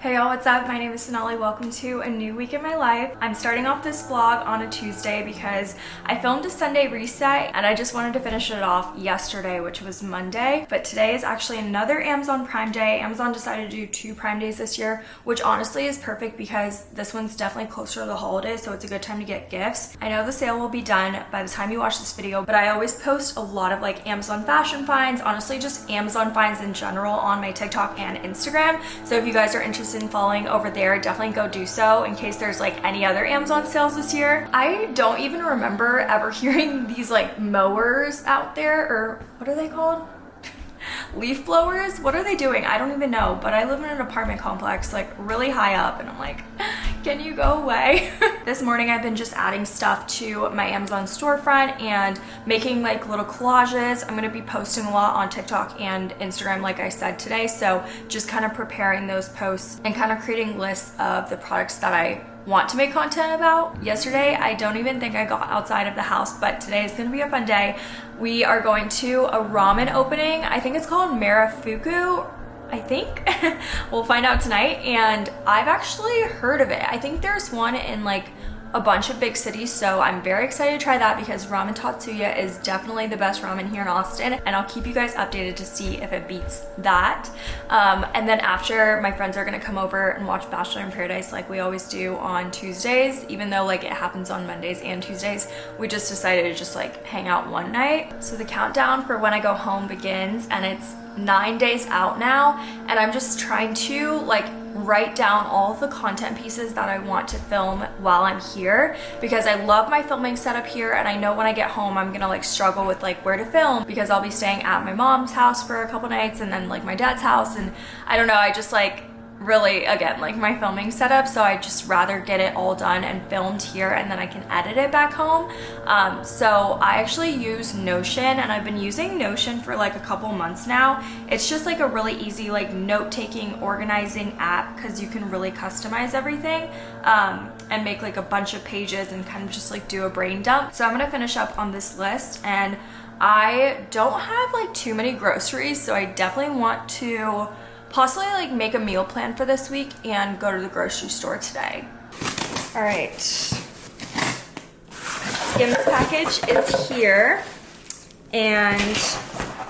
Hey y'all, what's up? My name is Sonali. Welcome to a new week in my life. I'm starting off this vlog on a Tuesday because I filmed a Sunday reset and I just wanted to finish it off yesterday, which was Monday. But today is actually another Amazon Prime Day. Amazon decided to do two Prime Days this year, which honestly is perfect because this one's definitely closer to the holidays, so it's a good time to get gifts. I know the sale will be done by the time you watch this video, but I always post a lot of like Amazon fashion finds, honestly just Amazon finds in general on my TikTok and Instagram. So if you guys are interested interested in following over there, definitely go do so in case there's like any other Amazon sales this year. I don't even remember ever hearing these like mowers out there or what are they called? Leaf blowers? What are they doing? I don't even know but i live in an apartment complex like really high up and i'm like can you go away? This morning i've been just adding stuff to my amazon storefront and making like little collages. I'm going to be posting a lot on tiktok and instagram like i said today so just kind of preparing those posts and kind of creating lists of the products that i want to make content about. Yesterday, I don't even think I got outside of the house, but today is gonna be a fun day. We are going to a ramen opening. I think it's called Marufuku I think. we'll find out tonight. And I've actually heard of it. I think there's one in like a bunch of big cities so I'm very excited to try that because Ramen Tatsuya is definitely the best ramen here in Austin and I'll keep you guys updated to see if it beats that. Um, and then after my friends are gonna come over and watch Bachelor in Paradise like we always do on Tuesdays even though like it happens on Mondays and Tuesdays. We just decided to just like hang out one night. So the countdown for when I go home begins and it's nine days out now and I'm just trying to like write down all the content pieces that I want to film while I'm here because I love my filming setup here and I know when I get home I'm gonna like struggle with like where to film because I'll be staying at my mom's house for a couple nights and then like my dad's house and I don't know I just like really again like my filming setup so I just rather get it all done and filmed here and then I can edit it back home. Um, so I actually use Notion and I've been using Notion for like a couple months now. It's just like a really easy like note-taking organizing app because you can really customize everything um, and make like a bunch of pages and kind of just like do a brain dump. So I'm gonna finish up on this list and I don't have like too many groceries so I definitely want to possibly like make a meal plan for this week and go to the grocery store today. All right. Skims package is here and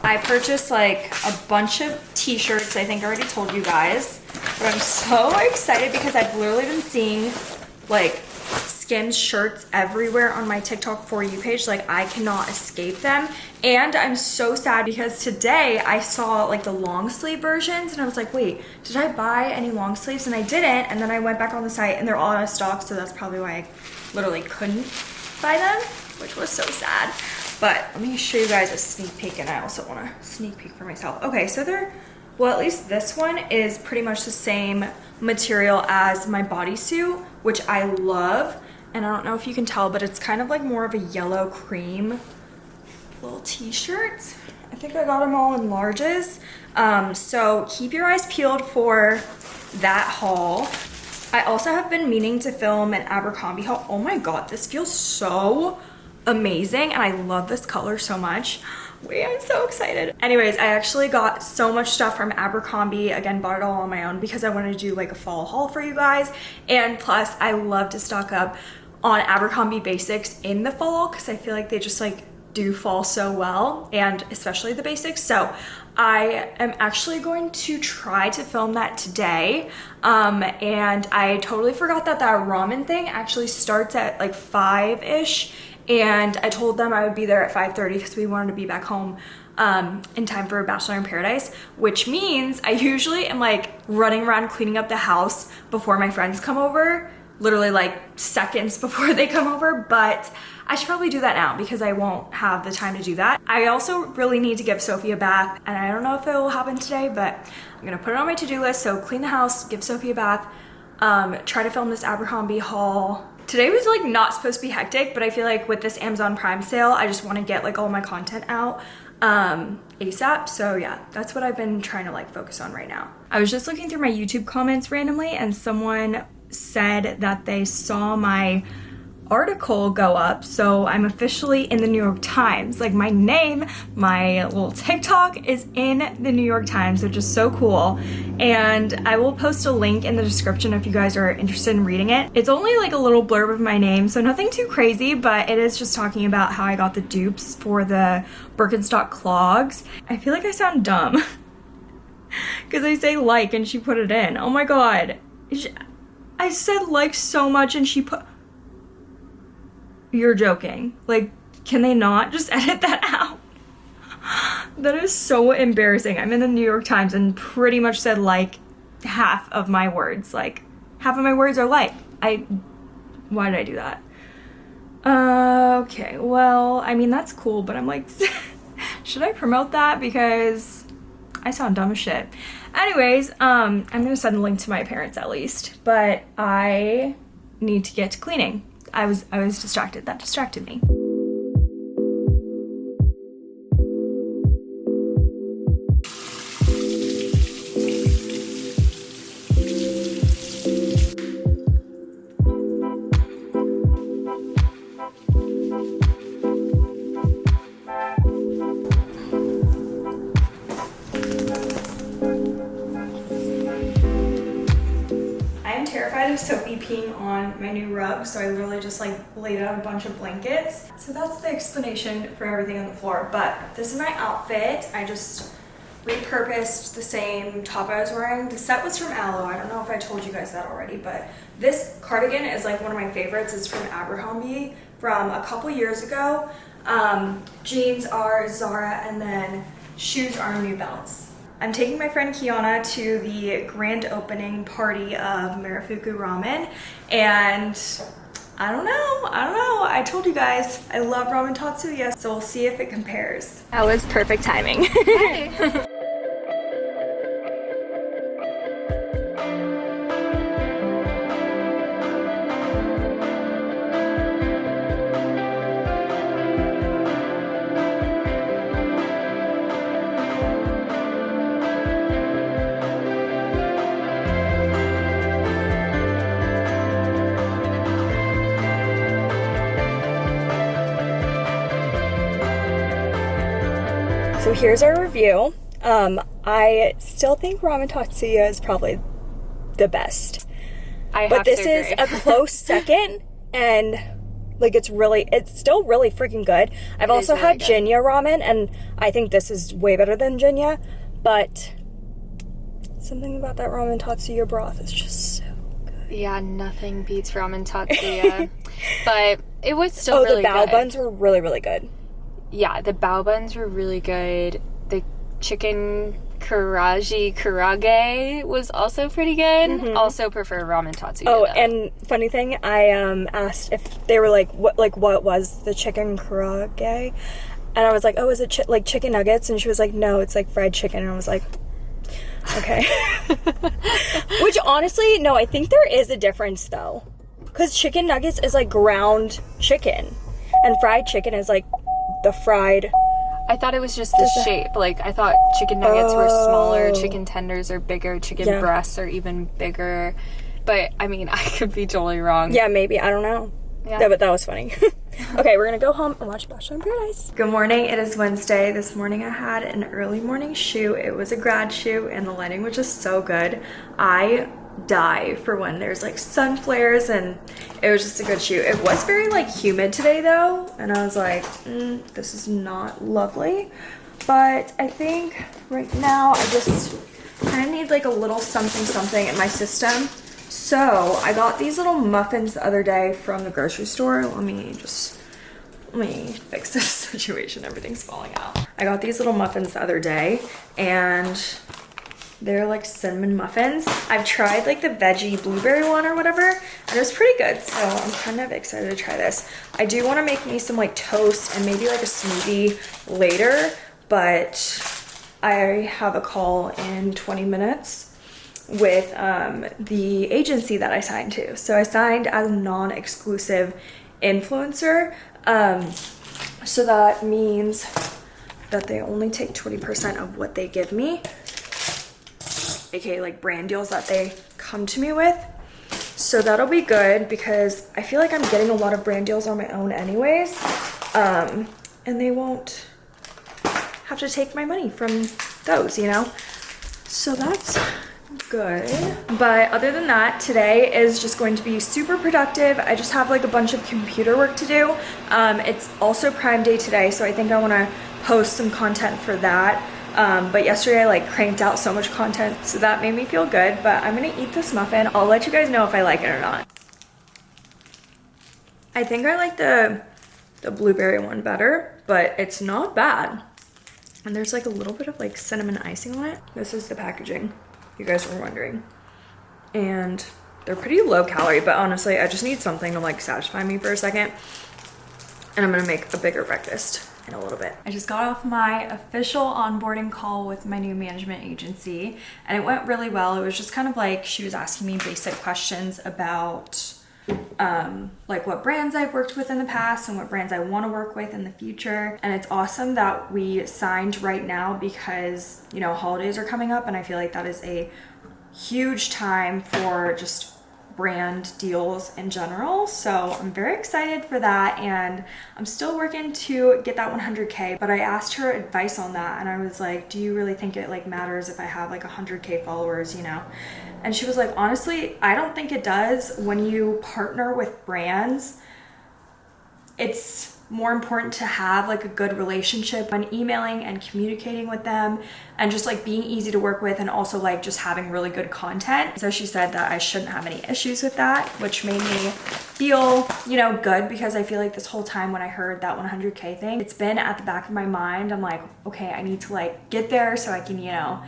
I purchased like a bunch of t-shirts. I think I already told you guys, but I'm so excited because I've literally been seeing like Skims shirts everywhere on my TikTok For You page. Like I cannot escape them. And I'm so sad because today I saw like the long sleeve versions and I was like, wait, did I buy any long sleeves? And I didn't. And then I went back on the site and they're all out of stock. So that's probably why I literally couldn't buy them, which was so sad. But let me show you guys a sneak peek and I also want to sneak peek for myself. Okay, so they're, well, at least this one is pretty much the same material as my bodysuit, which I love and I don't know if you can tell, but it's kind of like more of a yellow cream little t-shirts. I think I got them all in larges. Um, so keep your eyes peeled for that haul. I also have been meaning to film an Abercrombie haul. Oh my God, this feels so amazing. And I love this color so much. Wait, I'm so excited. Anyways, I actually got so much stuff from Abercrombie. Again, bought it all on my own because I wanted to do like a fall haul for you guys. And plus, I love to stock up on Abercrombie basics in the fall because I feel like they just like do fall so well and especially the basics. So I am actually going to try to film that today. Um, and I totally forgot that that ramen thing actually starts at like five-ish and I told them I would be there at 5.30 because we wanted to be back home um, in time for Bachelor in Paradise, which means I usually am like running around cleaning up the house before my friends come over, literally like seconds before they come over, but I should probably do that now because I won't have the time to do that. I also really need to give Sophie a bath and I don't know if it will happen today, but I'm gonna put it on my to-do list. So clean the house, give Sophie a bath, um, try to film this Abercrombie haul, Today was like not supposed to be hectic, but I feel like with this Amazon Prime sale, I just want to get like all my content out um, ASAP. So yeah, that's what I've been trying to like focus on right now. I was just looking through my YouTube comments randomly and someone said that they saw my article go up. So I'm officially in the New York Times. Like my name, my little TikTok is in the New York Times, which is so cool. And I will post a link in the description if you guys are interested in reading it. It's only like a little blurb of my name, so nothing too crazy, but it is just talking about how I got the dupes for the Birkenstock clogs. I feel like I sound dumb. Because I say like and she put it in. Oh my god. I said like so much and she put you're joking. Like, can they not just edit that out? that is so embarrassing. I'm in the New York Times and pretty much said like half of my words. Like, half of my words are like. I. Why did I do that? Uh, okay, well, I mean, that's cool, but I'm like, should I promote that? Because I sound dumb as shit. Anyways, um, I'm gonna send a link to my parents at least, but I need to get to cleaning. I was I was distracted. That distracted me. Sophie peeing on my new rug, so I literally just like laid out a bunch of blankets. So that's the explanation for everything on the floor. But this is my outfit. I just repurposed the same top I was wearing. The set was from Alo. I don't know if I told you guys that already, but this cardigan is like one of my favorites. It's from Abercrombie from a couple years ago. Um, jeans are Zara and then shoes are New Balance. I'm taking my friend Kiana to the grand opening party of Marufuku Ramen and I don't know, I don't know. I told you guys, I love ramen tatsuya, so we'll see if it compares. That was perfect timing. here's our review. Um, I still think Ramen Tatsuya is probably the best. I but this is a close second, and like it's really, it's still really freaking good. I've it also really had good. Jinya ramen, and I think this is way better than Jinya. But something about that Ramen Tatsuya broth is just so good. Yeah, nothing beats Ramen Tatsuya. but it was still oh, really the bao good. buns were really, really good yeah, the bao buns were really good. The chicken karaji karaage was also pretty good. Mm-hmm. Also prefer ramen tatsuya. Oh, and funny thing, I um asked if they were like what like what was the chicken karaage, and I was like, oh, is it chi- like chicken nuggets? And she was like, no, it's like fried chicken. And I was like, okay. Which honestly, no, I think there is a difference though, because chicken nuggets is like ground chicken, and fried chicken is like the fried. I thought it was just the shape. Like I thought chicken nuggets were smaller, oh. chicken tenders are bigger, chicken yeah. breasts are even bigger. But I mean, I could be totally wrong. Yeah, maybe. I don't know. Yeah, yeah but that was funny. okay, we're gonna go home and watch Bachelor in Paradise. Good morning. It is Wednesday. This morning I had an early morning shoot. It was a grad shoot, and the lighting was just so good. I die for when there's like sun flares and it was just a good shoot. It was very like humid today though and I was like mm, this is not lovely but I think right now I just kind of need like a little something something in my system. So I got these little muffins the other day from the grocery store. Let me just let me fix this situation. Everything's falling out. I got these little muffins the other day and they're like cinnamon muffins. I've tried like the veggie blueberry one or whatever, and it was pretty good. So I'm kind of excited to try this. I do want to make me some like toast and maybe like a smoothie later, but I have a call in 20 minutes with um, the agency that I signed to. So I signed as a non-exclusive influencer. Um, so that means that they only take 20% of what they give me aka like brand deals that they come to me with. So that'll be good because I feel like I'm getting a lot of brand deals on my own anyways. Um, and they won't have to take my money from those, you know? So that's good. But other than that, today is just going to be super productive. I just have like a bunch of computer work to do. Um, it's also Prime Day today, so I think I want to post some content for that. Um, but yesterday I like cranked out so much content, so that made me feel good. But I'm gonna eat this muffin. I'll let you guys know if I like it or not. I think I like the, the blueberry one better, but it's not bad. And there's like a little bit of like cinnamon icing on it. This is the packaging, you guys were wondering. And they're pretty low calorie, but honestly, I just need something to like satisfy me for a second. And I'm gonna make a bigger breakfast in a little bit. I just got off my official onboarding call with my new management agency and it went really well. It was just kind of like she was asking me basic questions about um, like what brands I've worked with in the past and what brands I want to work with in the future. And it's awesome that we signed right now because, you know, holidays are coming up and I feel like that is a huge time for just brand deals in general. So I'm very excited for that and I'm still working to get that 100k, but I asked her advice on that and I was like, do you really think it like matters if I have like 100k followers, you know? And she was like, honestly, I don't think it does when you partner with brands. It's more important to have like a good relationship when emailing and communicating with them and just like being easy to work with and also like just having really good content. So she said that I shouldn't have any issues with that, which made me feel, you know, good because I feel like this whole time when I heard that 100K thing, it's been at the back of my mind. I'm like, okay, I need to like get there so I can, you know,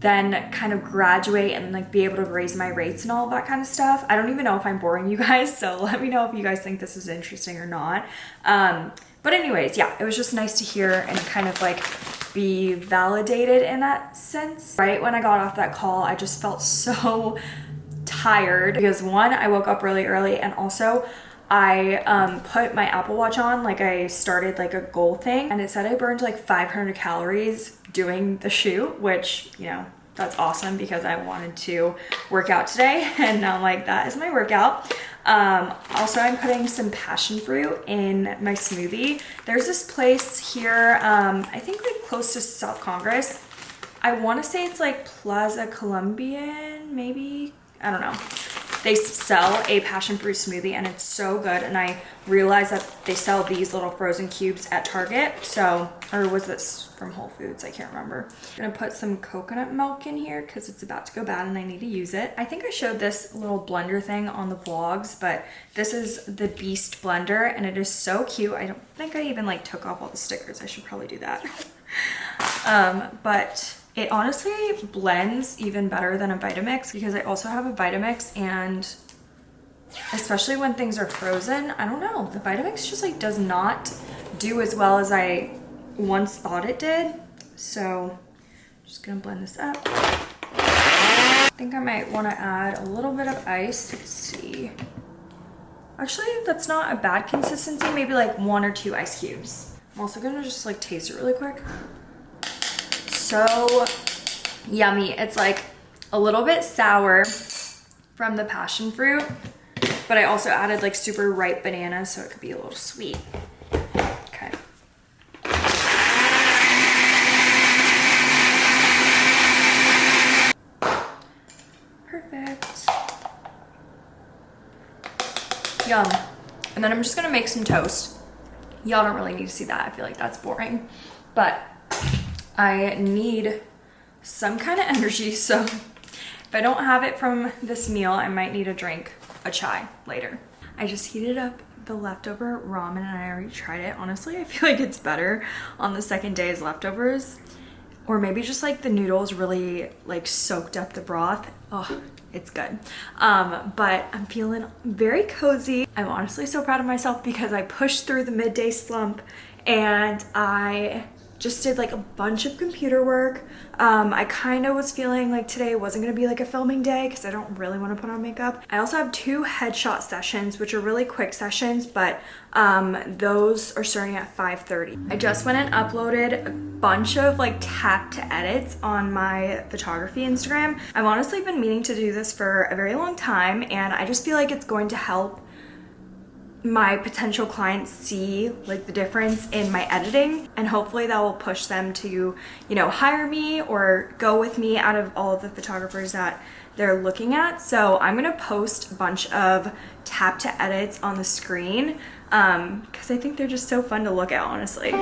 then kind of graduate and like be able to raise my rates and all that kind of stuff. I don't even know if I'm boring you guys, so let me know if you guys think this is interesting or not. Um, but anyways, yeah, it was just nice to hear and kind of like be validated in that sense. Right when I got off that call, I just felt so tired because one, I woke up really early and also I um, put my Apple Watch on, like I started like a goal thing and it said I burned like 500 calories doing the shoot, which, you know, that's awesome because I wanted to work out today and now I'm like, that is my workout. Um, also, I'm putting some passion fruit in my smoothie. There's this place here, um, I think like close to South Congress. I want to say it's like Plaza Colombian, maybe? I don't know they sell a passion fruit smoothie and it's so good and I realized that they sell these little frozen cubes at Target so or was this from Whole Foods? I can't remember. I'm gonna put some coconut milk in here because it's about to go bad and I need to use it. I think I showed this little blender thing on the vlogs but this is the Beast blender and it is so cute. I don't think I even like took off all the stickers. I should probably do that. Um but it honestly blends even better than a Vitamix because I also have a Vitamix and especially when things are frozen, I don't know, the Vitamix just like does not do as well as I once thought it did. So I'm just gonna blend this up. I think I might wanna add a little bit of ice. Let's see. Actually, that's not a bad consistency. Maybe like one or two ice cubes. I'm also gonna just like taste it really quick so yummy. It's like a little bit sour from the passion fruit, but I also added like super ripe bananas so it could be a little sweet. Okay. Perfect. Yum. And then I'm just gonna make some toast. Y'all don't really need to see that. I feel like that's boring. But I need some kind of energy. So if I don't have it from this meal, I might need a drink, a chai later. I just heated up the leftover ramen and I already tried it. Honestly, I feel like it's better on the second day as leftovers. Or maybe just like the noodles really like soaked up the broth. Oh, it's good. Um, but I'm feeling very cozy. I'm honestly so proud of myself because I pushed through the midday slump and I just did like a bunch of computer work. Um, I kind of was feeling like today wasn't gonna be like a filming day because I don't really want to put on makeup. I also have two headshot sessions, which are really quick sessions, but um, those are starting at 5.30. I just went and uploaded a bunch of like tap to edits on my photography Instagram. I've honestly been meaning to do this for a very long time and I just feel like it's going to help my potential clients see like the difference in my editing and hopefully that will push them to you know hire me or go with me out of all of the photographers that they're looking at. So i'm to post a bunch of tap to edits on the screen because um, i think they're just so fun to look at honestly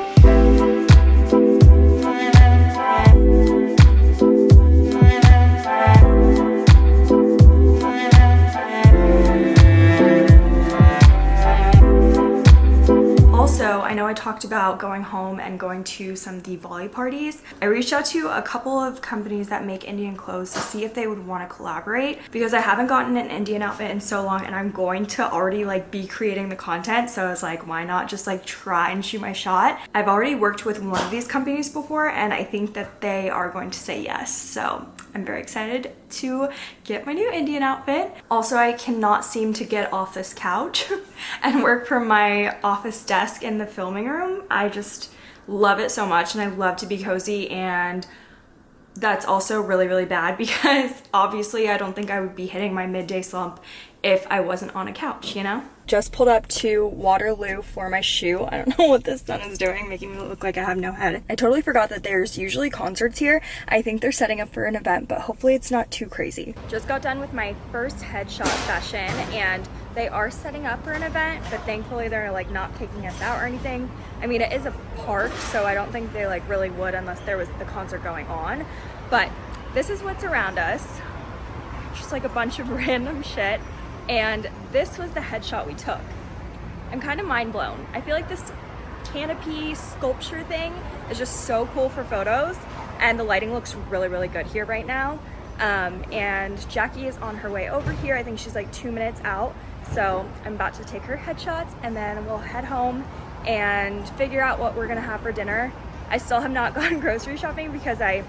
I know I talked about going home and going to some Diwali parties. I reached out to a couple of companies that make Indian clothes to see if they would want to collaborate because I haven't gotten an Indian outfit in so long and I'm going to already like be creating the content. So I was like, why not just like try and shoot my shot? I've already worked with one of these companies before and I think that they are going to say yes. So I'm very excited to get my new Indian outfit. Also, I cannot seem to get off this couch and work from my office desk in the filming room. I just love it so much and I love to be cozy and that's also really really bad because obviously I don't think I would be hitting my midday slump if I wasn't on a couch, you know? Just pulled up to Waterloo for my shoe. I don't know what this sun is doing, making me look like I have no head. I totally forgot that there's usually concerts here. I think they're setting up for an event, but hopefully it's not too crazy. Just got done with my first headshot session and they are setting up for an event, but thankfully they're like not kicking us out or anything. I mean, it is a park, so I don't think they like really would unless there was the concert going on. But this is what's around us. Just like a bunch of random shit. And this was the headshot we took. I'm kind of mind blown. I feel like this canopy sculpture thing is just so cool for photos and the lighting looks really, really good here right now. Um, and Jackie is on her way over here. I think she's like two minutes out. So I'm about to take her headshots and then we'll head home and figure out what we're gonna have for dinner. I still have not gone grocery shopping because I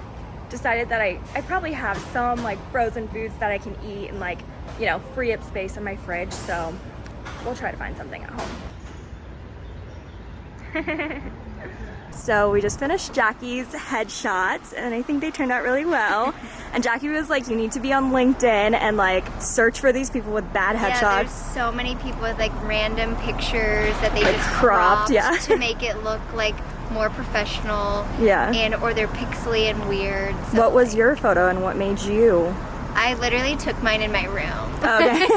decided that I, I probably have some like frozen foods that I can eat and like, you know, free up space in my fridge. So we'll try to find something at home. so we just finished Jackie's headshots and I think they turned out really well. and Jackie was like, you need to be on LinkedIn and like search for these people with bad headshots. Yeah, there's so many people with like random pictures that they like just cropped, cropped yeah. to make it look like more professional. Yeah. And or they're pixely and weird. So what was your photo and what made you? I literally took mine in my room. Okay.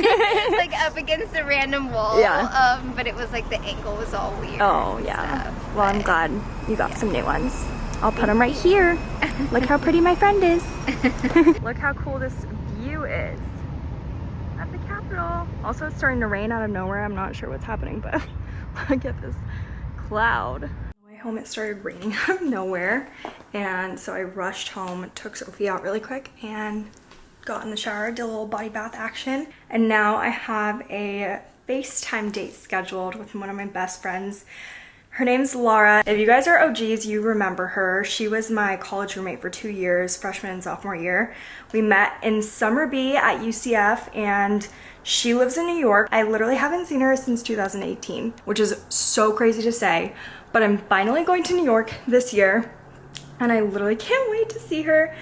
like up against a random wall. Yeah. Um, but it was like the angle was all weird. Oh yeah. Stuff, well, I'm glad you got yeah. some new ones. I'll put them right here. Look how pretty my friend is. Look how cool this view is at the Capitol. Also, it's starting to rain out of nowhere. I'm not sure what's happening, but look at this cloud My home it started raining out of nowhere and so I rushed home took Sophie out really quick and got in the shower did a little body bath action and now I have a FaceTime date scheduled with one of my best friends her name's Laura. If you guys are OGs, you remember her. She was my college roommate for two years, freshman and sophomore year. We met in Summer B at UCF and she lives in New York. I literally haven't seen her since 2018, which is so crazy to say, but I'm finally going to New York this year and I literally can't wait to see her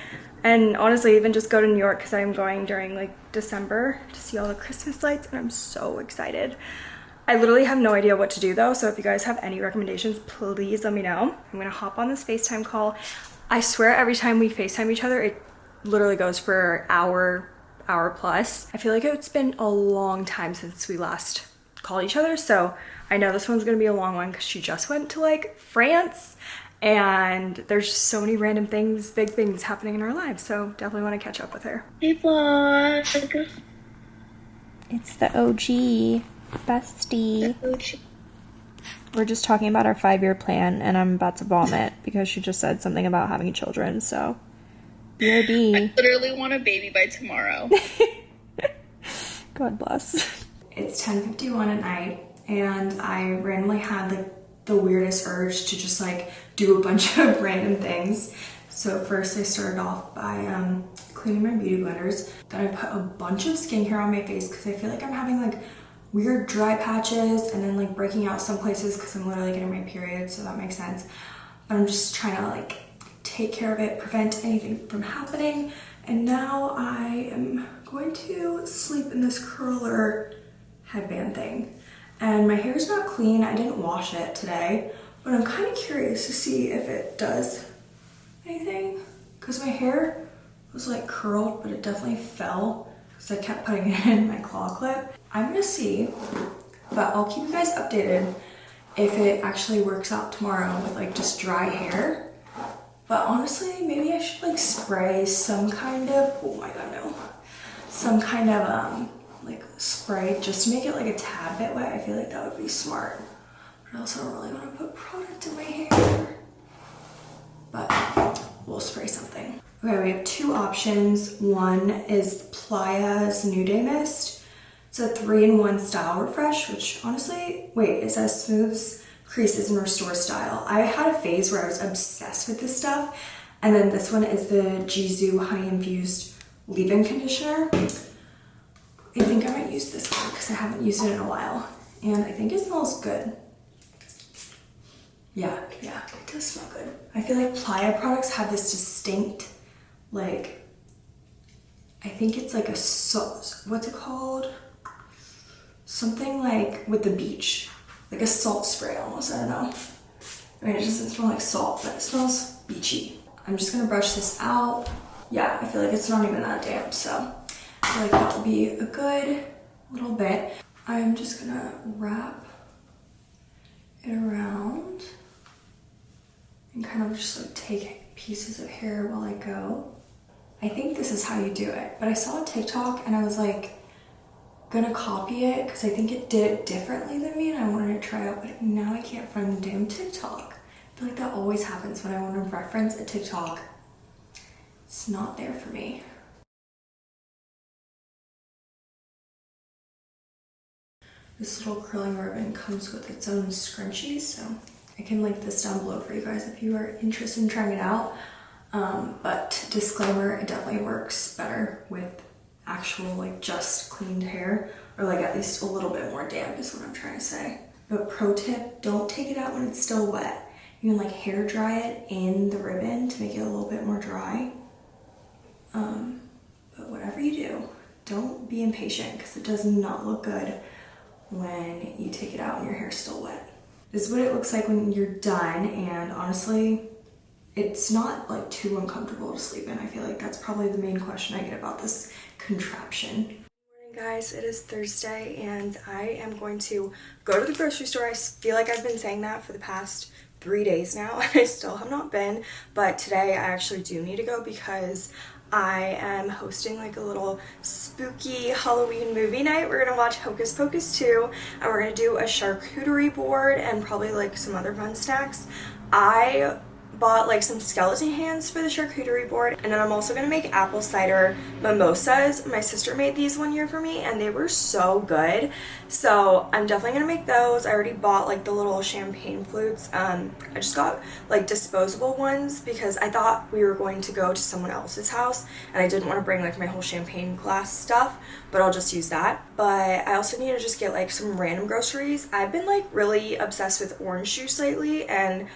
and honestly even just go to New York because I'm going during like December to see all the Christmas lights and I'm so excited. I literally have no idea what to do though so if you guys have any recommendations please let me know. I'm gonna hop on this FaceTime call. I swear every time we FaceTime each other it literally goes for hour, hour plus. I feel like it's been a long time since we last called each other so I know this one's gonna be a long one because she just went to like France and there's just so many random things, big things happening in our lives. So definitely want to catch up with her. Hey vlog. It's the OG bestie. The OG. We're just talking about our five-year plan and I'm about to vomit because she just said something about having children. So BRB. I literally want a baby by tomorrow. God bless. It's 10.51 at night and I randomly had like the weirdest urge to just like do a bunch of random things. So first I started off by um, cleaning my beauty blenders. Then I put a bunch of skincare on my face because I feel like I'm having like weird dry patches and then like breaking out some places because I'm literally getting my period, so that makes sense. But I'm just trying to like take care of it, prevent anything from happening. And now I am going to sleep in this curler headband thing. And my hair is not clean. I didn't wash it today, but I'm kind of curious to see if it does anything because my hair was like curled, but it definitely fell because I kept putting it in my claw clip. I'm gonna see, but I'll keep you guys updated if it actually works out tomorrow with like just dry hair. But honestly, maybe I should like spray some kind of, oh my god, no. Some kind of um like spray just to make it like a tad bit wet. I feel like that would be smart. But I also don't really want to put product in my hair. But we'll spray something. Okay, we have two options. One is Playa's New Day Mist. It's a three-in-one style refresh, which honestly, wait, it says smooths, creases, and restores style. I had a phase where I was obsessed with this stuff. And then this one is the Gisou Honey Infused Leave-In Conditioner. I think I might use this one because I haven't used it in a while. And I think it smells good. Yeah, yeah, it does smell good. I feel like Playa products have this distinct, like, I think it's like a, what's it called? Something like with the beach, like a salt spray almost, I don't know. I mean, it doesn't smell like salt, but it smells beachy. I'm just gonna brush this out. Yeah, I feel like it's not even that damp, so I like that will be a good little bit. I'm just gonna wrap it around and kind of just like take pieces of hair while I go. I think this is how you do it, but I saw a TikTok and I was like gonna copy it because I think it did it differently than me and I wanted to try out, but now I can't find the damn TikTok. I feel like that always happens when I want to reference a TikTok. It's not there for me. This little curling ribbon comes with its own scrunchies, so I can link this down below for you guys if you are interested in trying it out. Um, but disclaimer, it definitely works better with actual like just cleaned hair or like at least a little bit more damp is what I'm trying to say. But pro tip, don't take it out when it's still wet. You can like hair dry it in the ribbon to make it a little bit more dry. Um, but whatever you do, don't be impatient because it does not look good when you take it out and your hair's still wet. This is what it looks like when you're done and honestly, it's not like too uncomfortable to sleep in. I feel like that's probably the main question I get about this contraption. Morning guys, it is Thursday and I am going to go to the grocery store. I feel like I've been saying that for the past three days now and I still have not been, but today I actually do need to go because I am hosting like a little spooky Halloween movie night. We're gonna watch Hocus Pocus 2 and we're gonna do a charcuterie board and probably like some other fun snacks. I bought like some skeleton hands for the charcuterie board and then I'm also gonna make apple cider mimosas. My sister made these one year for me and they were so good. So I'm definitely gonna make those. I already bought like the little champagne flutes. Um, I just got like disposable ones because I thought we were going to go to someone else's house and I didn't want to bring like my whole champagne glass stuff but I'll just use that. But I also need to just get like some random groceries. I've been like really obsessed with orange juice lately and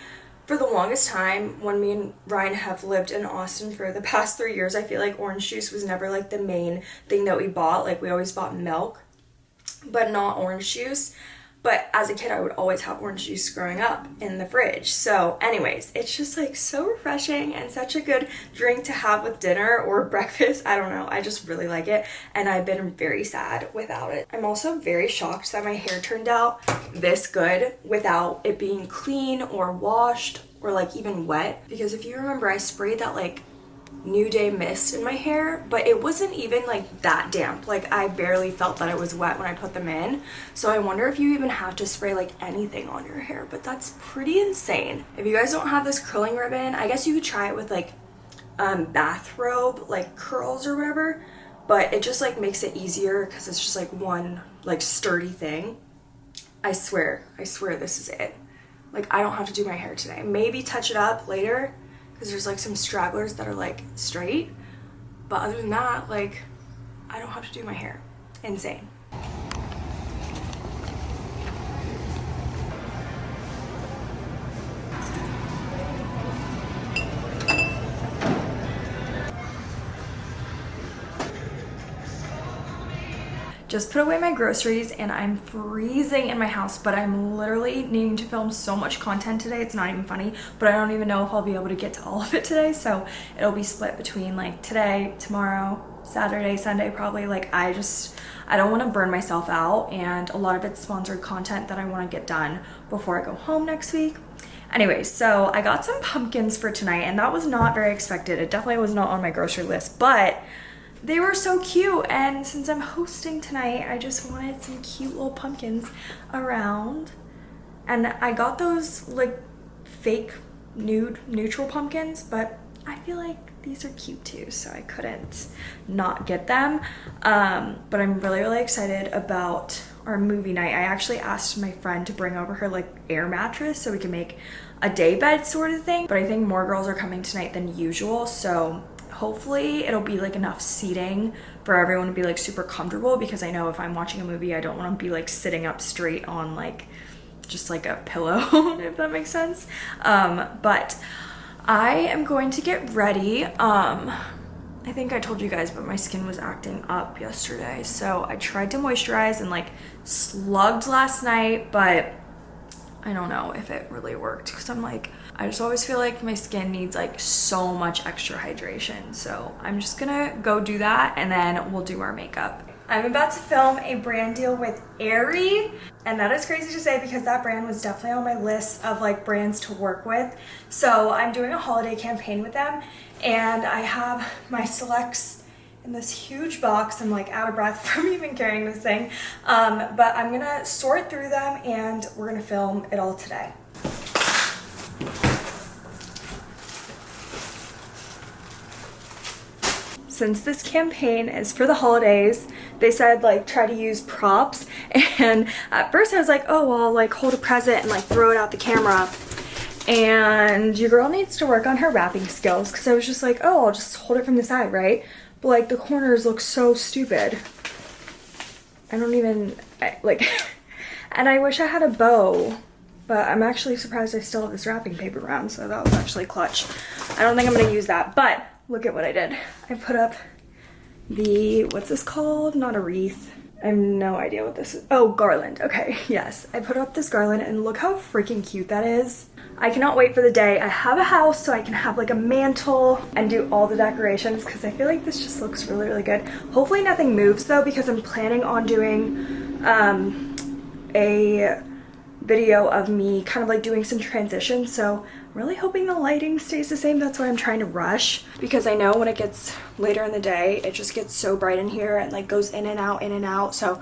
for the longest time, when me and Ryan have lived in Austin for the past three years, I feel like orange juice was never like the main thing that we bought. Like we always bought milk, but not orange juice. But as a kid, I would always have orange juice growing up in the fridge. So anyways, it's just like so refreshing and such a good drink to have with dinner or breakfast. I don't know. I just really like it. And I've been very sad without it. I'm also very shocked that my hair turned out this good without it being clean or washed or like even wet. Because if you remember, I sprayed that like New Day mist in my hair, but it wasn't even like that damp. Like I barely felt that it was wet when I put them in. So I wonder if you even have to spray like anything on your hair, but that's pretty insane. If you guys don't have this curling ribbon, I guess you could try it with like um, bathrobe, like curls or whatever, but it just like makes it easier because it's just like one like sturdy thing. I swear, I swear this is it. like I don't have to do my hair today. Maybe touch it up later because there's like some stragglers that are like straight. But other than that, like I don't have to do my hair. Insane. Just put away my groceries and I'm freezing in my house, but I'm literally needing to film so much content today. It's not even funny, but I don't even know if I'll be able to get to all of it today. So it'll be split between like today, tomorrow, Saturday, Sunday, probably. Like I just, I don't want to burn myself out and a lot of it's sponsored content that I want to get done before I go home next week. Anyways, so I got some pumpkins for tonight and that was not very expected. It definitely was not on my grocery list, but they were so cute and since I'm hosting tonight I just wanted some cute little pumpkins around. And I got those like fake nude neutral pumpkins but I feel like these are cute too so I couldn't not get them. Um, but I'm really really excited about our movie night. I actually asked my friend to bring over her like air mattress so we can make a day bed sort of thing but I think more girls are coming tonight than usual so hopefully it'll be like enough seating for everyone to be like super comfortable because I know if I'm watching a movie I don't want to be like sitting up straight on like just like a pillow if that makes sense. Um but I am going to get ready. Um I think I told you guys but my skin was acting up yesterday so I tried to moisturize and like slugged last night but I don't know if it really worked because I'm like I just always feel like my skin needs like so much extra hydration. So I'm just gonna go do that and then we'll do our makeup. I'm about to film a brand deal with Aerie and that is crazy to say because that brand was definitely on my list of like brands to work with. So I'm doing a holiday campaign with them and I have my selects in this huge box. I'm like out of breath from even carrying this thing. Um, but I'm gonna sort through them and we're gonna film it all today. Since this campaign is for the holidays, they said like try to use props. And at first I was like, oh, well, like hold a present and like throw it out the camera. And your girl needs to work on her wrapping skills because I was just like, oh, I'll just hold it from the side, right? But like the corners look so stupid. I don't even, I, like, and I wish I had a bow but I'm actually surprised I still have this wrapping paper around, so that was actually clutch. I don't think I'm gonna use that, but look at what I did. I put up the, what's this called? Not a wreath. I have no idea what this is. Oh, garland. Okay, yes. I put up this garland and look how freaking cute that is. I cannot wait for the day I have a house so I can have like a mantle and do all the decorations because I feel like this just looks really, really good. Hopefully nothing moves though because I'm planning on doing um, a video of me kind of like doing some transitions so really hoping the lighting stays the same that's why I'm trying to rush because I know when it gets later in the day it just gets so bright in here and like goes in and out in and out so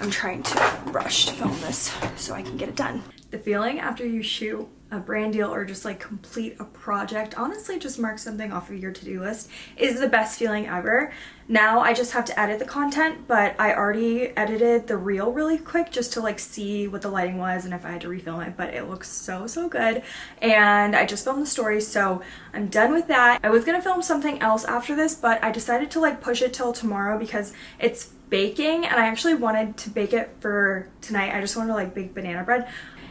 I'm trying to rush to film this so I can get it done. The feeling after you shoot a brand deal or just like complete a project honestly just mark something off of your to-do list is the best feeling ever. Now I just have to edit the content but I already edited the reel really quick just to like see what the lighting was and if I had to refilm it but it looks so so good and I just filmed the story so I'm done with that. I was gonna film something else after this but I decided to like push it till tomorrow because it's baking and I actually wanted to bake it for tonight. I just wanted to like bake banana bread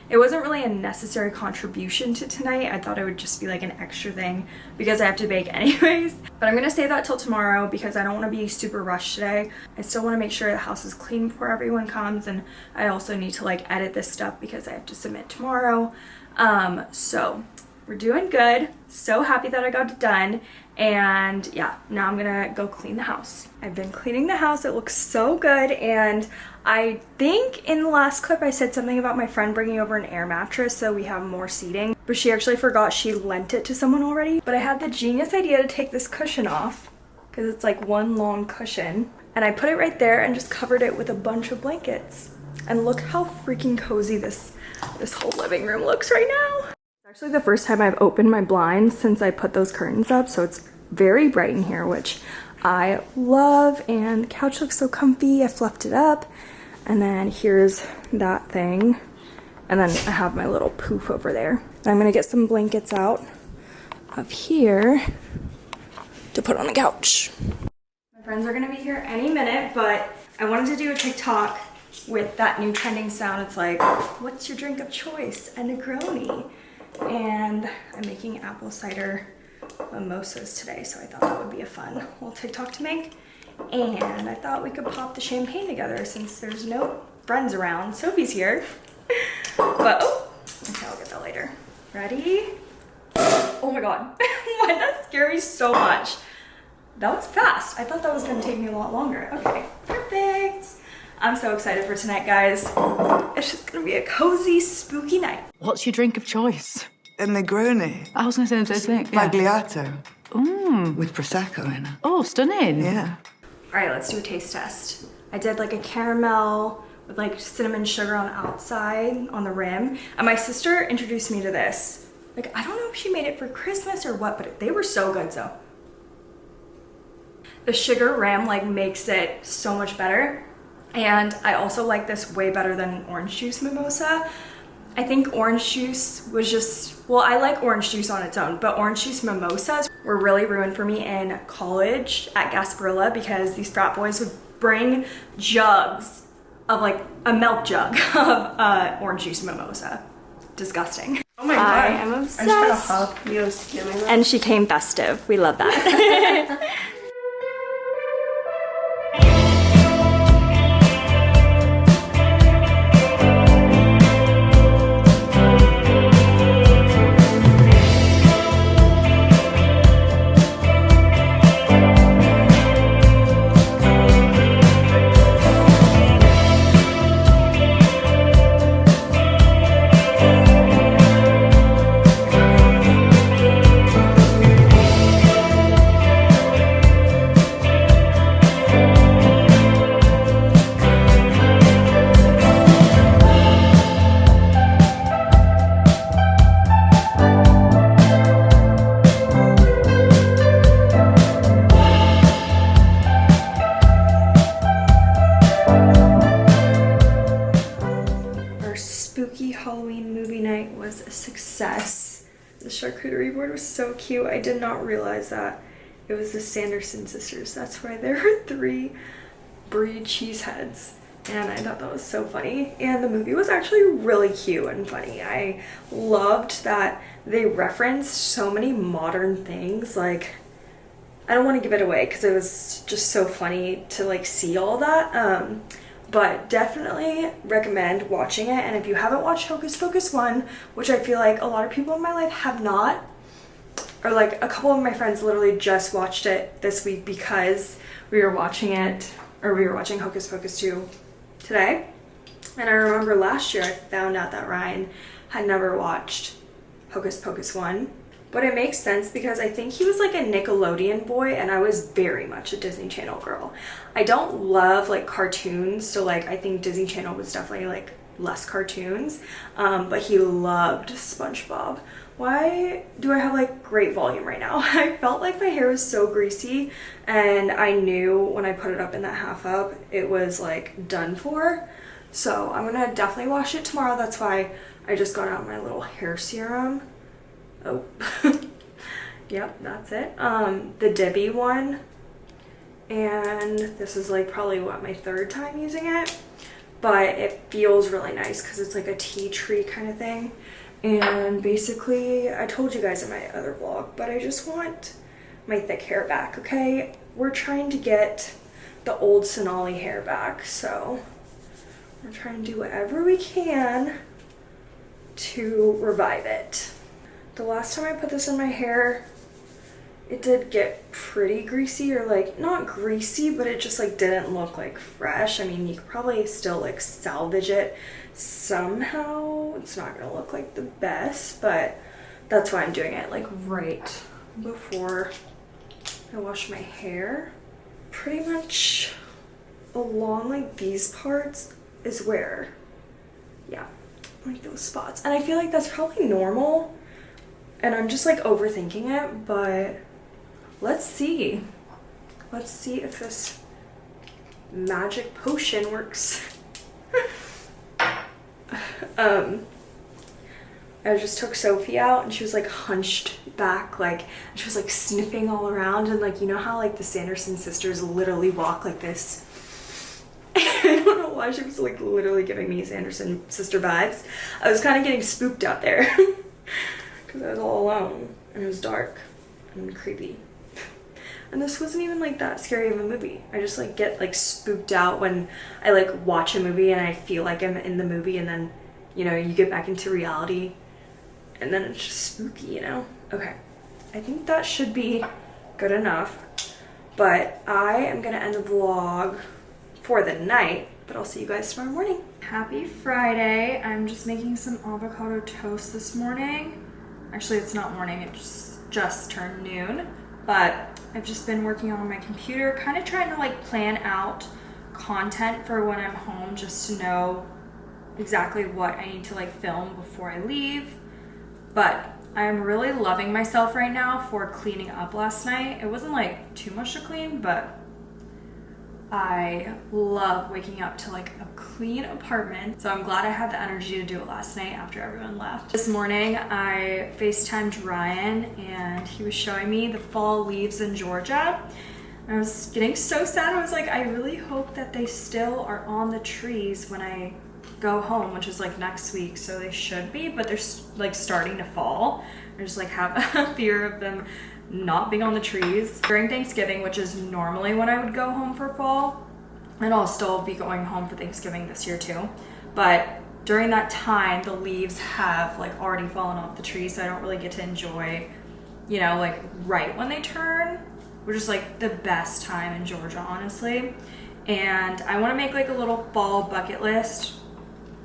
it wasn't really a necessary contribution to tonight. I thought it would just be like an extra thing because I have to bake anyways. But I'm gonna save that till tomorrow because I don't wanna be super rushed today. I still wanna make sure the house is clean before everyone comes and I also need to like edit this stuff because I have to submit tomorrow. Um, so we're doing good. So happy that I got it done. And yeah, now I'm gonna go clean the house. I've been cleaning the house. It looks so good. And I think in the last clip I said something about my friend bringing over an air mattress so we have more seating. But she actually forgot she lent it to someone already. But I had the genius idea to take this cushion off because it's like one long cushion. And I put it right there and just covered it with a bunch of blankets. And look how freaking cozy this, this whole living room looks right now It's actually the first time I've opened my blinds since I put those curtains up, so it's very bright in here, which I love, and the couch looks so comfy. I fluffed it up, and then here's that thing, And then I have my little poof over there. I'm gonna get some blankets out of here to put on the couch. My friends are gonna be here any minute, but I wanted to do a TikTok with that new trending sound. It's like, what's your drink of choice? A Negroni. And I'm making apple cider mimosas today, so I thought that would be a fun little TikTok to make. And I thought we could pop the champagne together since there's no friends around. Sophie's here. But, oh, okay, I'll get that later. Ready? Oh my god. Why did that scare me so much? That was fast. I thought that was gonna take me a lot longer. Okay, perfect. I'm so excited for tonight, guys. It's just gonna be a cozy, spooky night. What's your drink of choice? A Negroni. I was going to say the same thing. Yeah. Sbagliato. Mm. With Prosecco in it. Oh, stunning. Yeah. All right, let's do a taste test. I did like a caramel with like cinnamon sugar on outside, on the rim. And my sister introduced me to this. Like, I don't know if she made it for Christmas or what, but they were so good, so. The sugar rim like makes it so much better. And I also like this way better than orange juice mimosa. I think orange juice was just, well, I like orange juice on its own, but orange juice mimosas were really ruined for me in college at Gasparilla because these frat boys would bring jugs of like a milk jug of uh, orange juice mimosa. Disgusting. Oh my I god. am I'm just gonna obsessed. help you stealing. And she came festive. We love that. was so cute. I did not realize that it was the Sanderson sisters. That's why there are three brie cheese heads. And I thought that was so funny. And the movie was actually really cute and funny. I loved that they referenced so many modern things. Like, I don't want to give it away because it was just so funny to like see all that. Um, but definitely recommend watching it. And if you haven't watched Hocus Pocus 1, which I feel like a lot of people in my life have not, or like a couple of my friends literally just watched it this week because we were watching it, or we were watching Hocus Pocus 2 today. And I remember last year I found out that Ryan had never watched Hocus Pocus 1. But it makes sense because I think he was like a Nickelodeon boy and I was very much a Disney Channel girl. I don't love like cartoons, so like I think Disney Channel was definitely like less cartoons, um, but he loved SpongeBob. Why do I have like great volume right now? I felt like my hair was so greasy and I knew when I put it up in that half up, it was like done for. So I'm gonna definitely wash it tomorrow. That's why I just got out my little hair serum. Oh, yep, that's it. Um, the Debbie one. And this is like probably what my third time using it. But it feels really nice because it's like a tea tree kind of thing. And basically, I told you guys in my other vlog, but I just want my thick hair back, okay? We're trying to get the old Sonali hair back, so we're trying to do whatever we can to revive it. The last time I put this in my hair, it did get pretty greasy or like not greasy, but it just like didn't look like fresh. I mean, you could probably still like salvage it somehow. It's not gonna look like the best, but that's why I'm doing it like right before I wash my hair. Pretty much along like these parts is where, yeah, like those spots. And I feel like that's probably normal and I'm just like overthinking it, but let's see. Let's see if this magic potion works. um, I just took Sophie out and she was like hunched back like she was like sniffing all around and like you know how like the Sanderson sisters literally walk like this? I don't know why she was like literally giving me Sanderson sister vibes. I was kind of getting spooked out there because I was all alone and it was dark and creepy. And this wasn't even like that scary of a movie. I just like get like spooked out when I like watch a movie and I feel like I'm in the movie and then you know you get back into reality and then it's just spooky you know okay I think that should be good enough. But I am gonna end the vlog for the night, but I'll see you guys tomorrow morning. Happy Friday. I'm just making some avocado toast this morning. Actually, it's not morning, it just, just turned noon. But I've just been working on my computer, kind of trying to like plan out content for when I'm home just to know exactly what I need to like film before I leave. But I'm really loving myself right now for cleaning up last night. It wasn't like too much to clean, but I love waking up to like a clean apartment. So I'm glad I had the energy to do it last night after everyone left. This morning I FaceTimed Ryan and he was showing me the fall leaves in Georgia. I was getting so sad. I was like, I really hope that they still are on the trees when I go home, which is like next week, so they should be, but they're like starting to fall. I just like have a fear of them not being on the trees. During Thanksgiving, which is normally when I would go home for fall, and I'll still be going home for Thanksgiving this year too, but during that time, the leaves have like already fallen off the tree, so I don't really get to enjoy, you know, like right when they turn, which is like the best time in Georgia, honestly. And I want to make like a little fall bucket list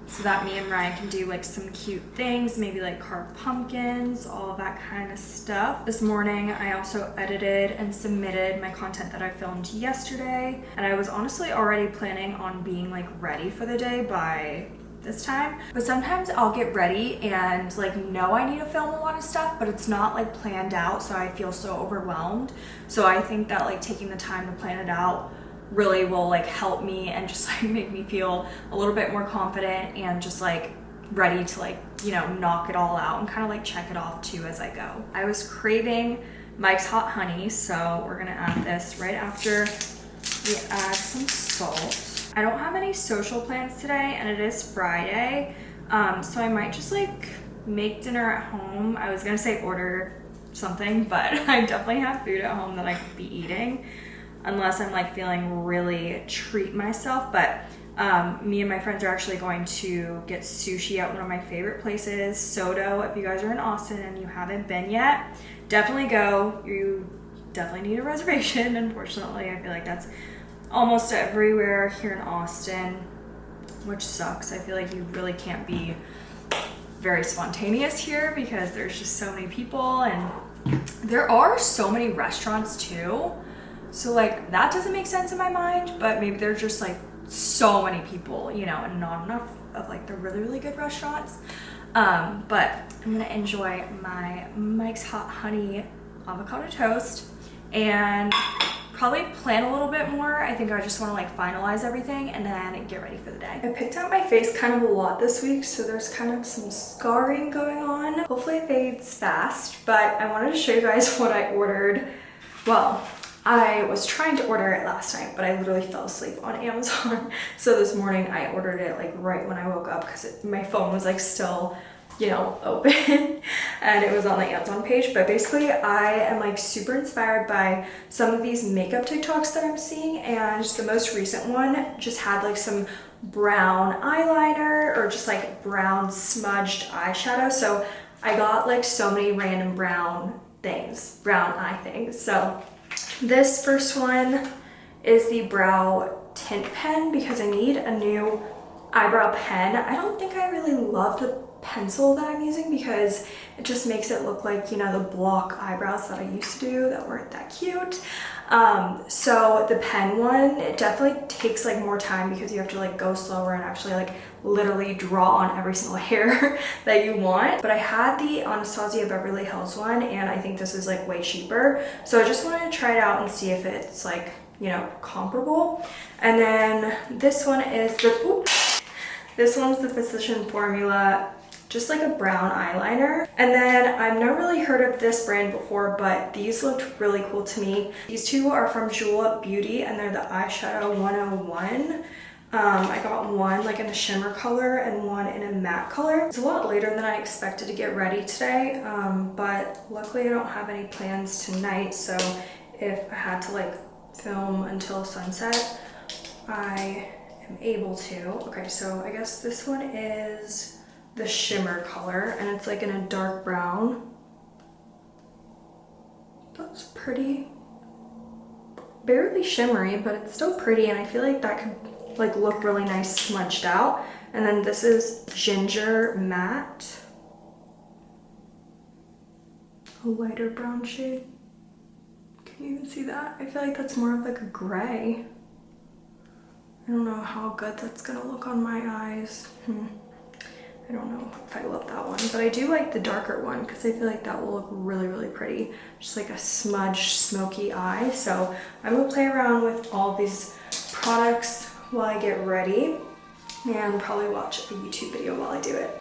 so that me and Ryan can do like some cute things, maybe like carve pumpkins, all that kind of stuff. This morning, I also edited and submitted my content that I filmed yesterday. And I was honestly already planning on being like ready for the day by this time. But sometimes I'll get ready and like know I need to film a lot of stuff, but it's not like planned out. So I feel so overwhelmed. So I think that like taking the time to plan it out really will like help me and just like make me feel a little bit more confident and just like ready to like you know knock it all out and kind of like check it off too as I go. I was craving Mike's hot honey so we're gonna add this right after we add some salt. I don't have any social plans today and it is Friday um, so I might just like make dinner at home. I was gonna say order something but I definitely have food at home that I could be eating unless I'm like feeling really treat myself. But um, me and my friends are actually going to get sushi at one of my favorite places, Soto. If you guys are in Austin and you haven't been yet, definitely go. You definitely need a reservation. Unfortunately, I feel like that's almost everywhere here in Austin, which sucks. I feel like you really can't be very spontaneous here because there's just so many people and there are so many restaurants too so like that doesn't make sense in my mind, but maybe there's just like so many people, you know, and not enough of like the really, really good restaurants. Um, but I'm gonna enjoy my Mike's Hot Honey avocado toast and probably plan a little bit more. I think I just wanna like finalize everything and then get ready for the day. I picked out my face kind of a lot this week, so there's kind of some scarring going on. Hopefully it fades fast, but I wanted to show you guys what I ordered. Well, I was trying to order it last night, but I literally fell asleep on Amazon. So this morning I ordered it like right when I woke up because my phone was like still, you know, open and it was on the Amazon page. But basically I am like super inspired by some of these makeup TikToks that I'm seeing. And the most recent one just had like some brown eyeliner or just like brown smudged eyeshadow. So I got like so many random brown things, brown eye things. So this first one is the brow tint pen because I need a new eyebrow pen. I don't think I really love the pencil that I'm using because it just makes it look like, you know, the block eyebrows that I used to do that weren't that cute. Um, so the pen one, it definitely takes like more time because you have to like go slower and actually like literally draw on every single hair that you want. But I had the Anastasia Beverly Hills one and I think this is like way cheaper. So I just wanted to try it out and see if it's like, you know, comparable. And then this one is the, oops, this one's the Physician Formula just like a brown eyeliner. And then I've never really heard of this brand before, but these looked really cool to me. These two are from Julep Beauty and they're the eyeshadow 101. Um, I got one like in a shimmer color and one in a matte color. It's a lot later than I expected to get ready today, um, but luckily I don't have any plans tonight. So if I had to like film until sunset, I am able to. Okay, so I guess this one is the shimmer color and it's like in a dark brown. That's pretty, barely shimmery, but it's still pretty and I feel like that could like look really nice smudged out. And then this is Ginger Matte. A lighter brown shade. Can you even see that? I feel like that's more of like a gray. I don't know how good that's gonna look on my eyes. Hmm. I don't know if I love that one, but I do like the darker one because I feel like that will look really, really pretty. Just like a smudged, smoky eye. So I'm gonna play around with all these products while I get ready and probably watch a YouTube video while I do it.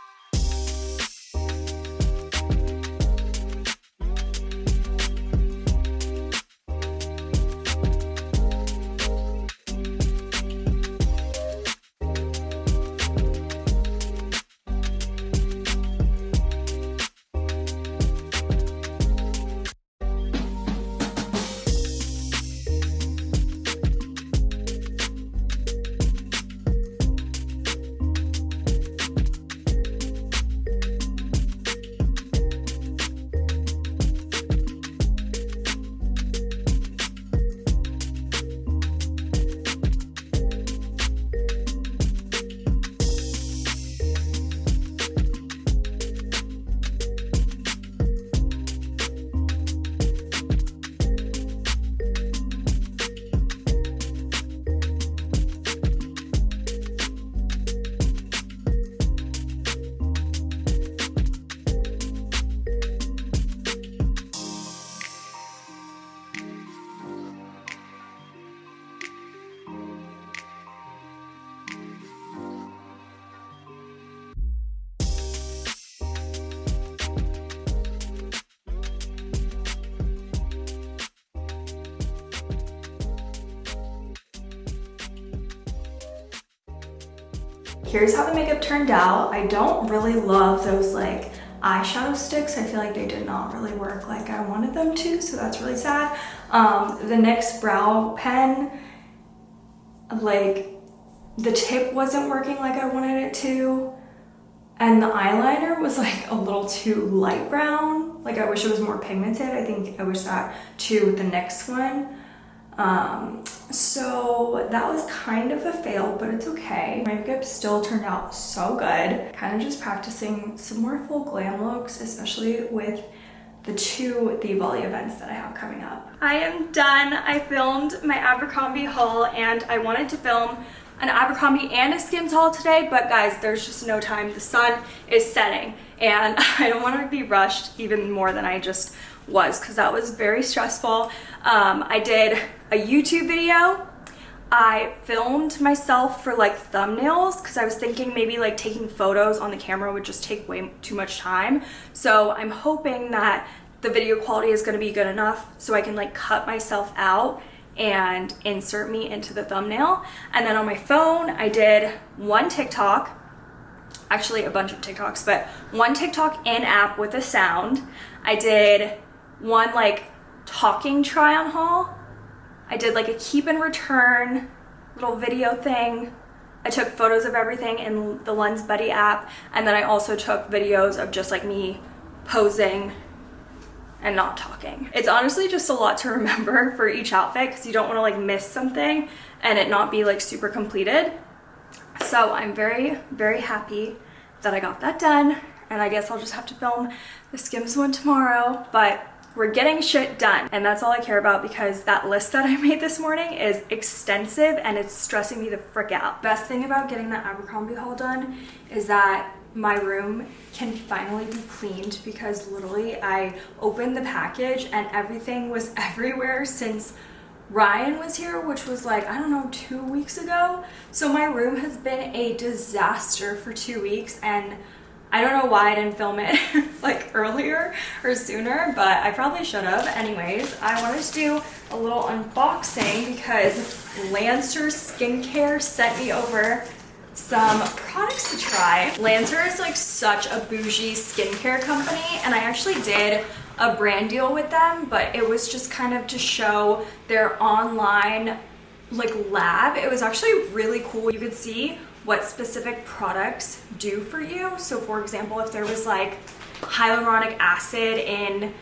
Here's how the makeup turned out. I don't really love those like eyeshadow sticks. I feel like they did not really work like I wanted them to, so that's really sad. Um, the NYX brow pen, like the tip wasn't working like I wanted it to. And the eyeliner was like a little too light brown. Like I wish it was more pigmented. I think I wish that too with the next one. Um, so that was kind of a fail, but it's okay. My makeup still turned out so good. Kind of just practicing some more full glam looks, especially with the two Thievolly events that I have coming up. I am done. I filmed my Abercrombie haul and I wanted to film an Abercrombie and a Skims haul today, but guys, there's just no time. The sun is setting and I don't want to be rushed even more than I just was because that was very stressful. Um, I did a YouTube video. I filmed myself for like thumbnails because I was thinking maybe like taking photos on the camera would just take way too much time. So I'm hoping that the video quality is going to be good enough so I can like cut myself out and insert me into the thumbnail. And then on my phone, I did one TikTok, actually a bunch of TikToks, but one TikTok in app with a sound. I did one like talking try on haul. I did like a keep and return little video thing. I took photos of everything in the Lens Buddy app and then I also took videos of just like me posing and not talking. It's honestly just a lot to remember for each outfit because you don't want to like miss something and it not be like super completed. So I'm very, very happy that I got that done and I guess I'll just have to film the Skims one tomorrow, but we're getting shit done. And that's all I care about because that list that I made this morning is extensive and it's stressing me the frick out. Best thing about getting the Abercrombie haul done is that my room can finally be cleaned because literally I opened the package and everything was everywhere since Ryan was here, which was like, I don't know, two weeks ago. So my room has been a disaster for two weeks and I don't know why I didn't film it like earlier or sooner, but I probably should have. Anyways, I wanted to do a little unboxing because Lancer Skincare sent me over some products to try. Lancer is like such a bougie skincare company and I actually did a brand deal with them, but it was just kind of to show their online like lab. It was actually really cool. You could see what specific products do for you. So for example, if there was like hyaluronic acid in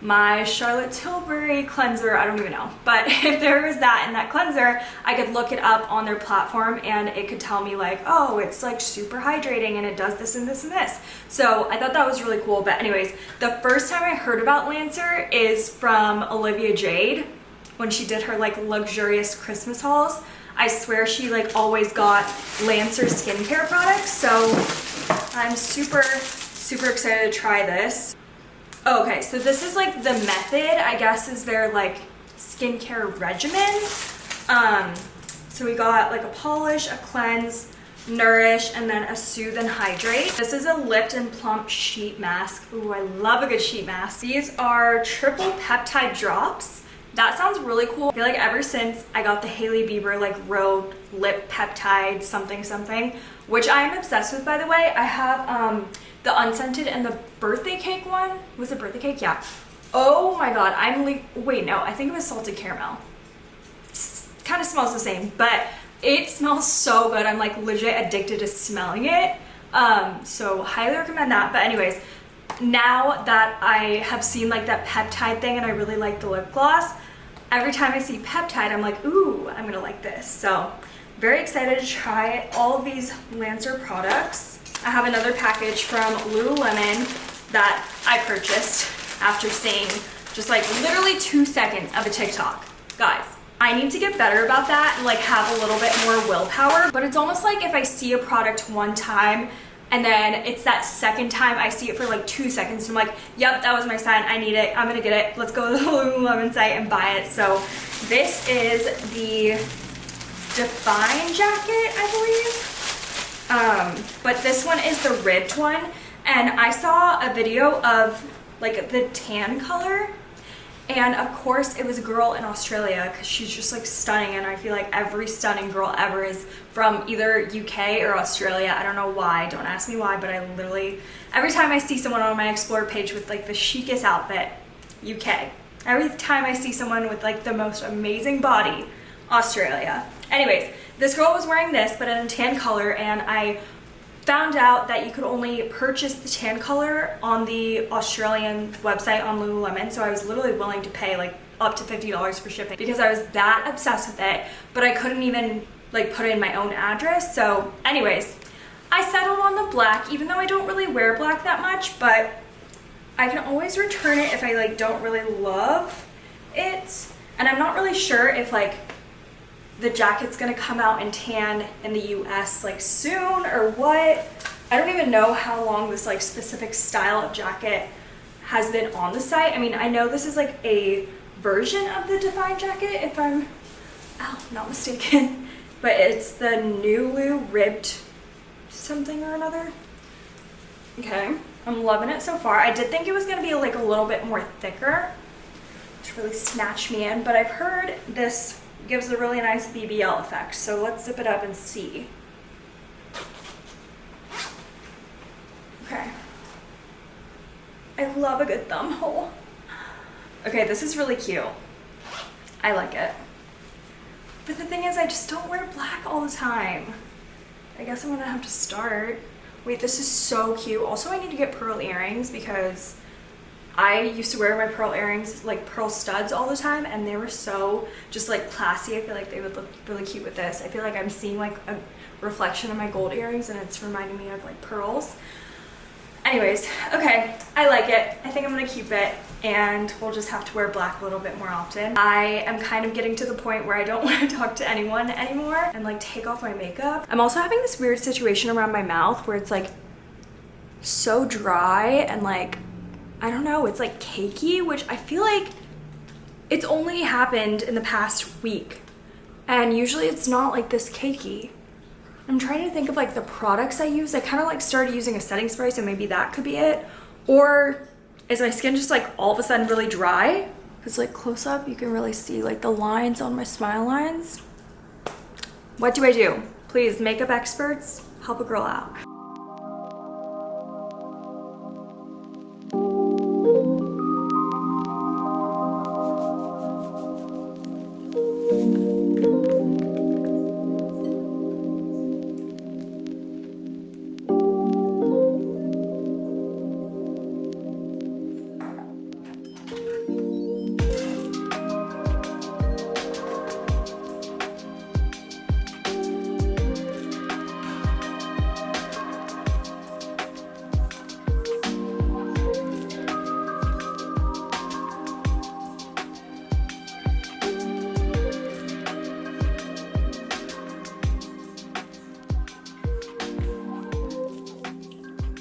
my Charlotte Tilbury cleanser, I don't even know. But if there was that in that cleanser, I could look it up on their platform and it could tell me like, oh, it's like super hydrating and it does this and this and this. So I thought that was really cool. But anyways, the first time I heard about Lancer is from Olivia Jade when she did her like luxurious Christmas hauls. I swear she like always got Lancer skincare products. So I'm super, super excited to try this. Okay, so this is like the method, I guess, is their like skincare regimen. Um, so we got like a polish, a cleanse, nourish, and then a soothe and hydrate. This is a lift and plump sheet mask. Ooh, I love a good sheet mask. These are triple peptide drops. That sounds really cool. I feel like ever since I got the Hailey Bieber like Rhode Lip Peptide something something, which I am obsessed with by the way. I have um, the unscented and the birthday cake one. Was it birthday cake? Yeah. Oh my god, I'm like, wait, no, I think it was salted caramel. Kind of smells the same, but it smells so good. I'm like legit addicted to smelling it. Um, so highly recommend that. But anyways, now that I have seen like that peptide thing and I really like the lip gloss, every time I see peptide, I'm like, ooh, I'm gonna like this. So very excited to try all of these Lancer products. I have another package from Lululemon that I purchased after seeing just like literally two seconds of a TikTok. Guys, I need to get better about that and like have a little bit more willpower, but it's almost like if I see a product one time and then it's that second time I see it for like two seconds. I'm like yep that was my sign. I need it. I'm gonna get it. Let's go to the Lululemon site and buy it. So this is the Define jacket I believe. Um, but this one is the ribbed one. And I saw a video of like the tan color. And of course it was a girl in Australia because she's just like stunning. And I feel like every stunning girl ever is from either UK or Australia. I don't know why. Don't ask me why, but I literally, every time I see someone on my Explore page with like the chicest outfit, UK. Every time I see someone with like the most amazing body, Australia. Anyways, this girl was wearing this, but in a tan color, and I found out that you could only purchase the tan color on the Australian website on Lululemon, so I was literally willing to pay like up to $50 for shipping because I was that obsessed with it, but I couldn't even like put in my own address. So anyways, I settled on the black, even though I don't really wear black that much, but I can always return it if I like don't really love it. And I'm not really sure if like the jacket's gonna come out in tan in the US like soon or what. I don't even know how long this like specific style of jacket has been on the site. I mean, I know this is like a version of the Define jacket if I'm oh, not mistaken, but it's the Nulu ribbed something or another. Okay, I'm loving it so far. I did think it was gonna be like a little bit more thicker to really snatch me in, but I've heard this gives a really nice BBL effect. So let's zip it up and see. Okay. I love a good thumb hole. Okay, this is really cute. I like it. But the thing is, I just don't wear black all the time. I guess I'm gonna have to start. Wait, this is so cute. Also, I need to get pearl earrings because I used to wear my pearl earrings, like pearl studs all the time and they were so just like classy. I feel like they would look really cute with this. I feel like I'm seeing like a reflection of my gold earrings and it's reminding me of like pearls. Anyways, okay, I like it. I think I'm gonna keep it and we'll just have to wear black a little bit more often. I am kind of getting to the point where I don't want to talk to anyone anymore and like take off my makeup. I'm also having this weird situation around my mouth where it's like so dry and like I don't know, it's like cakey, which I feel like it's only happened in the past week. And usually it's not like this cakey. I'm trying to think of like the products I use. I kind of like started using a setting spray, so maybe that could be it. Or is my skin just like all of a sudden really dry? Because like close up, you can really see like the lines on my smile lines. What do I do? Please, makeup experts, help a girl out.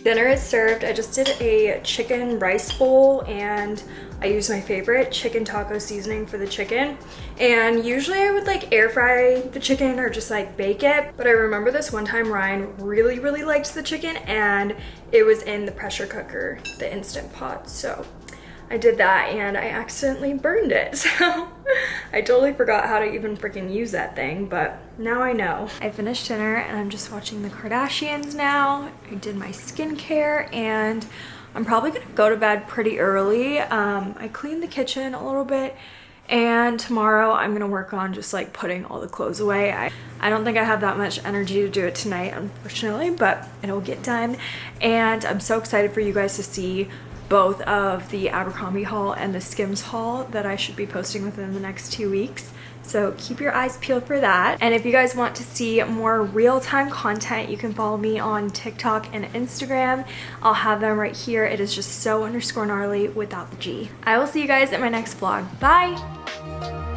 Dinner is served. I just did a chicken rice bowl and I used my favorite chicken taco seasoning for the chicken. And usually I would like air fry the chicken or just like bake it. But I remember this one time Ryan really, really liked the chicken and it was in the pressure cooker, the Instant Pot. So I did that and I accidentally burned it. So I totally forgot how to even freaking use that thing, but now I know. I finished dinner and I'm just watching the Kardashians now. I did my skincare and I'm probably gonna go to bed pretty early. Um, I cleaned the kitchen a little bit and tomorrow I'm gonna work on just like putting all the clothes away. I, I don't think I have that much energy to do it tonight, unfortunately, but it'll get done. And I'm so excited for you guys to see both of the Abercrombie haul and the Skims haul that I should be posting within the next two weeks. So keep your eyes peeled for that. And if you guys want to see more real-time content, you can follow me on TikTok and Instagram. I'll have them right here. It is just so underscore gnarly without the G. I will see you guys in my next vlog. Bye!